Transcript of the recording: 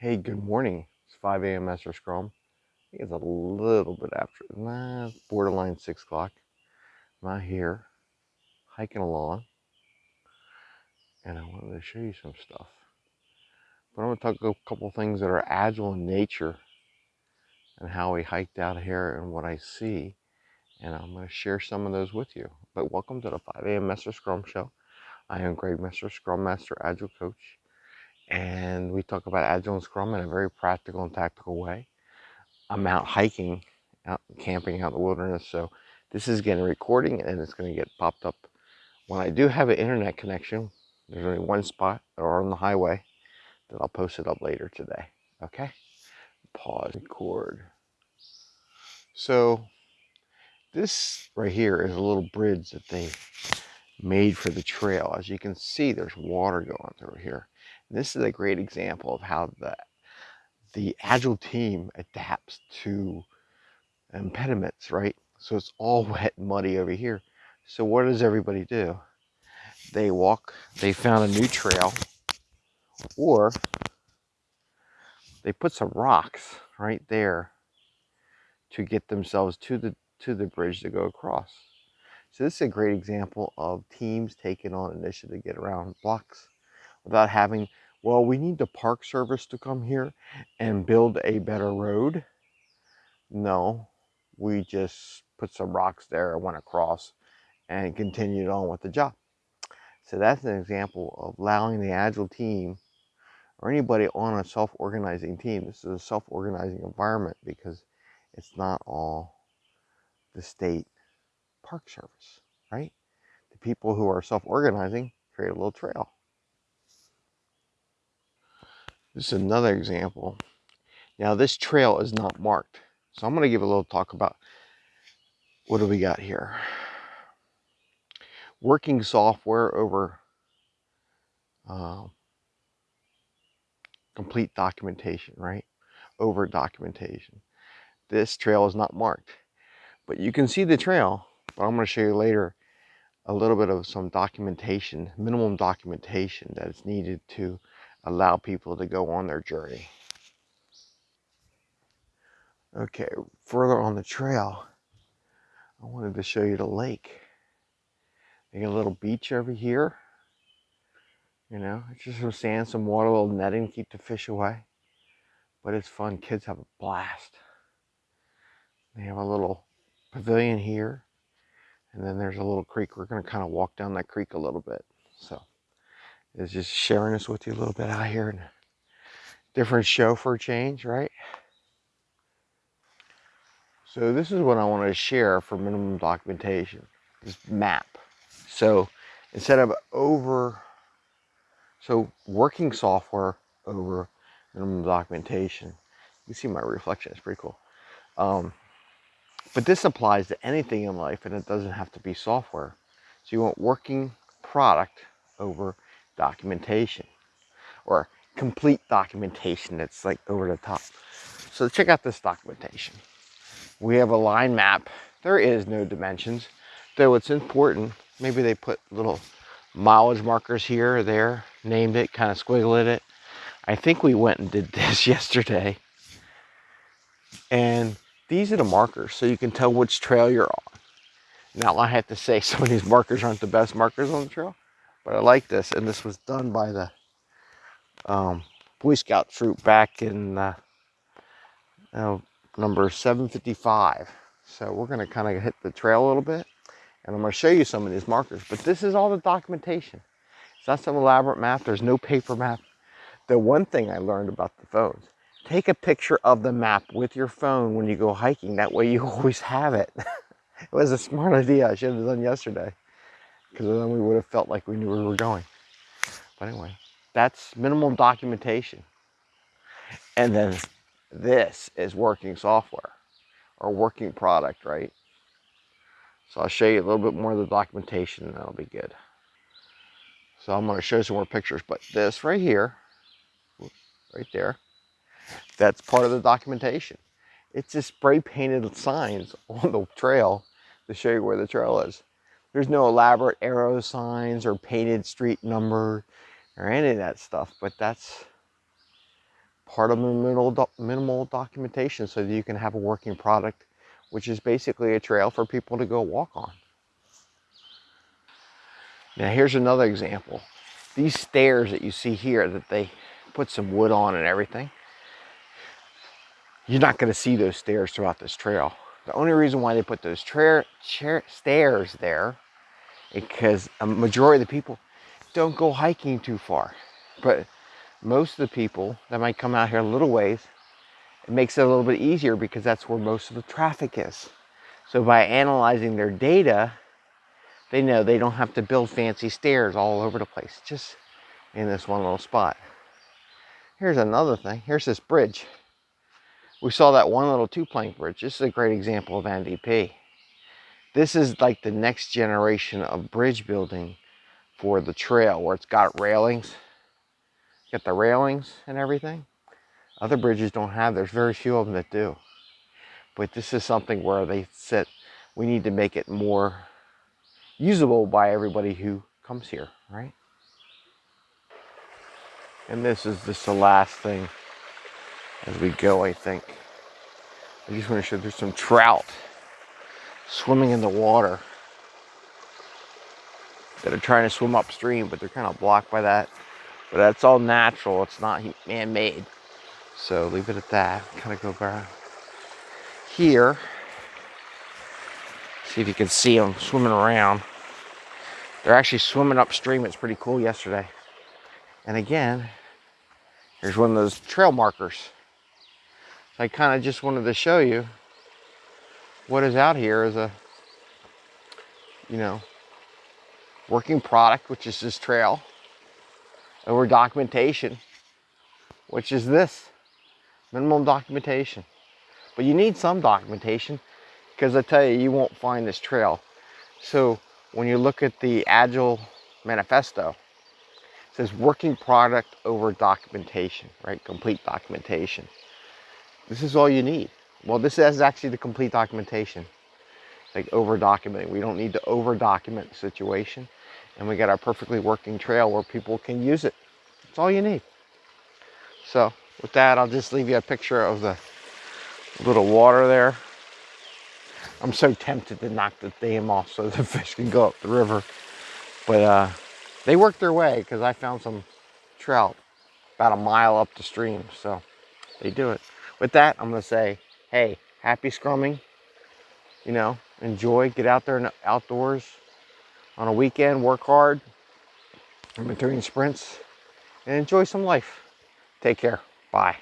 Hey, good morning. It's 5 a.m. Master Scrum. I think it's a little bit after, nah, borderline 6 o'clock. I'm out here hiking along and I wanted to show you some stuff. But I'm going to talk a couple things that are agile in nature and how we hiked out here and what I see. And I'm going to share some of those with you. But welcome to the 5 a.m. Master Scrum Show. I am Greg Messer, Scrum Master, Agile Coach. And we talk about Agile and Scrum in a very practical and tactical way. I'm out hiking, out camping out in the wilderness. So this is getting recording and it's going to get popped up. When I do have an internet connection, there's only one spot or on the highway that I'll post it up later today. Okay? Pause, record. So this right here is a little bridge that they made for the trail. As you can see, there's water going through here. This is a great example of how the the agile team adapts to impediments, right? So it's all wet and muddy over here. So what does everybody do? They walk, they found a new trail, or they put some rocks right there to get themselves to the to the bridge to go across. So this is a great example of teams taking on initiative to get around blocks without having well, we need the Park Service to come here and build a better road. No, we just put some rocks there, and went across, and continued on with the job. So that's an example of allowing the Agile team or anybody on a self-organizing team. This is a self-organizing environment because it's not all the state park service, right? The people who are self-organizing create a little trail. This is another example. Now this trail is not marked. So I'm going to give a little talk about what do we got here. Working software over uh, complete documentation, right? Over documentation. This trail is not marked, but you can see the trail, but I'm going to show you later a little bit of some documentation, minimum documentation that is needed to allow people to go on their journey. Okay, further on the trail, I wanted to show you the lake. They got a little beach over here. You know, it's just some sand, some water, a little netting to keep the fish away. But it's fun. Kids have a blast. They have a little pavilion here. And then there's a little creek. We're going to kind of walk down that creek a little bit. So is just sharing this with you a little bit out here. And different show for a change, right? So this is what I want to share for minimum documentation, this map. So instead of over, so working software over minimum documentation, you see my reflection, it's pretty cool. Um, but this applies to anything in life and it doesn't have to be software. So you want working product over documentation or complete documentation that's like over the top. So check out this documentation. We have a line map. There is no dimensions, though it's important. Maybe they put little mileage markers here or there, named it, kind of squiggled it. I think we went and did this yesterday. And these are the markers, so you can tell which trail you're on. Now I have to say some of these markers aren't the best markers on the trail, but I like this, and this was done by the um, Boy Scout troop back in uh, uh, number 755. So we're going to kind of hit the trail a little bit, and I'm going to show you some of these markers. But this is all the documentation. It's not some elaborate map. There's no paper map. The one thing I learned about the phones, take a picture of the map with your phone when you go hiking. That way you always have it. it was a smart idea I should have done yesterday because then we would have felt like we knew where we were going. But anyway, that's minimum documentation. And then this is working software or working product, right? So I'll show you a little bit more of the documentation and that'll be good. So I'm going to show you some more pictures, but this right here, right there, that's part of the documentation. It's just spray painted signs on the trail to show you where the trail is. There's no elaborate arrow signs or painted street number or any of that stuff, but that's part of minimal, do minimal documentation so that you can have a working product, which is basically a trail for people to go walk on. Now here's another example. These stairs that you see here that they put some wood on and everything, you're not going to see those stairs throughout this trail. The only reason why they put those chair, chair, stairs there is because a majority of the people don't go hiking too far. But most of the people that might come out here a little ways, it makes it a little bit easier because that's where most of the traffic is. So by analyzing their data, they know they don't have to build fancy stairs all over the place, just in this one little spot. Here's another thing. Here's this bridge we saw that one little two plank bridge. This is a great example of MVP. This is like the next generation of bridge building for the trail where it's got railings. Got the railings and everything. Other bridges don't have, there's very few of them that do. But this is something where they said we need to make it more usable by everybody who comes here, right? And this is just the last thing as we go, I think. I just want to show there's some trout swimming in the water that are trying to swim upstream, but they're kind of blocked by that. But that's all natural. It's not man-made. So leave it at that. Kind of go back here. See if you can see them swimming around. They're actually swimming upstream. It's pretty cool yesterday. And again, here's one of those trail markers. I kind of just wanted to show you what is out here as a, you know, working product, which is this trail, over documentation, which is this, minimum documentation. But you need some documentation because I tell you, you won't find this trail. So when you look at the Agile Manifesto, it says working product over documentation, right? Complete documentation. This is all you need. Well, this is actually the complete documentation. Like over documenting. We don't need to over document the situation. And we got our perfectly working trail where people can use it. That's all you need. So with that, I'll just leave you a picture of the little water there. I'm so tempted to knock the dam off so the fish can go up the river. But uh, they worked their way because I found some trout about a mile up the stream. So they do it with that, I'm going to say, hey, happy scrumming. You know, enjoy, get out there and outdoors on a weekend, work hard in between sprints, and enjoy some life. Take care. Bye.